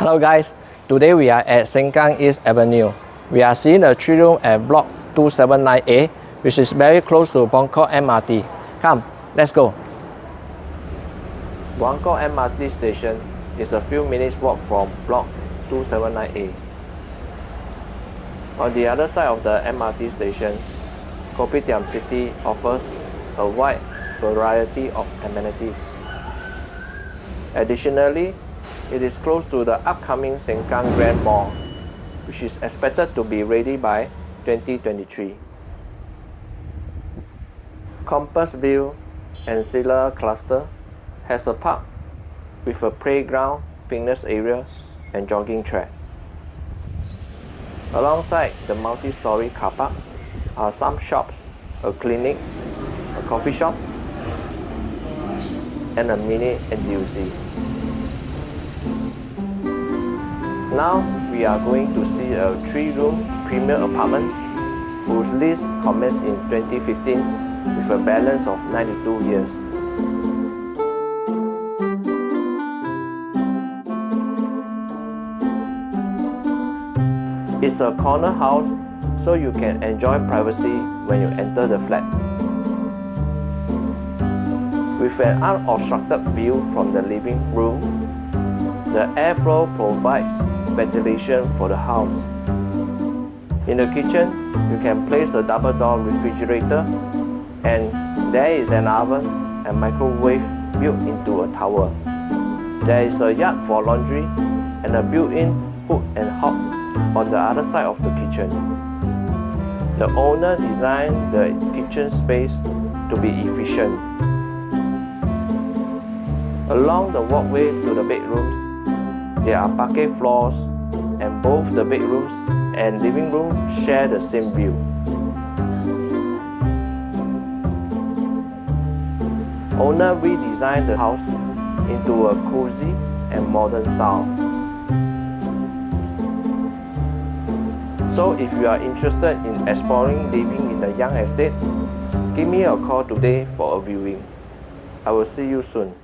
Hello guys, today we are at Sengkang East Avenue. We are seeing a three room at block 279A, which is very close to Buangkok MRT. Come, let's go. Buangkok MRT station is a few minutes walk from block 279A. On the other side of the MRT station, Kopitiam City offers a wide variety of amenities. Additionally, it is close to the upcoming Sengkang Grand Mall, which is expected to be ready by 2023. Compassvale Ancilla Cluster has a park with a playground, fitness area, and jogging track. Alongside the multi-story car park are some shops, a clinic, a coffee shop, and a mini NTUC. Now we are going to see a three-room premier apartment whose lease commenced in 2015 with a balance of 92 years. It's a corner house so you can enjoy privacy when you enter the flat. With an unobstructed view from the living room, the airflow provides ventilation for the house. In the kitchen, you can place a double door refrigerator and there is an oven and microwave built into a tower. There is a yard for laundry and a built-in hood and hob on the other side of the kitchen. The owner designed the kitchen space to be efficient. Along the walkway to the bedrooms, there are parquet floors and both the bedrooms and living room share the same view. Owner redesigned the house into a cozy and modern style. So if you are interested in exploring living in the young estate, give me a call today for a viewing. I will see you soon.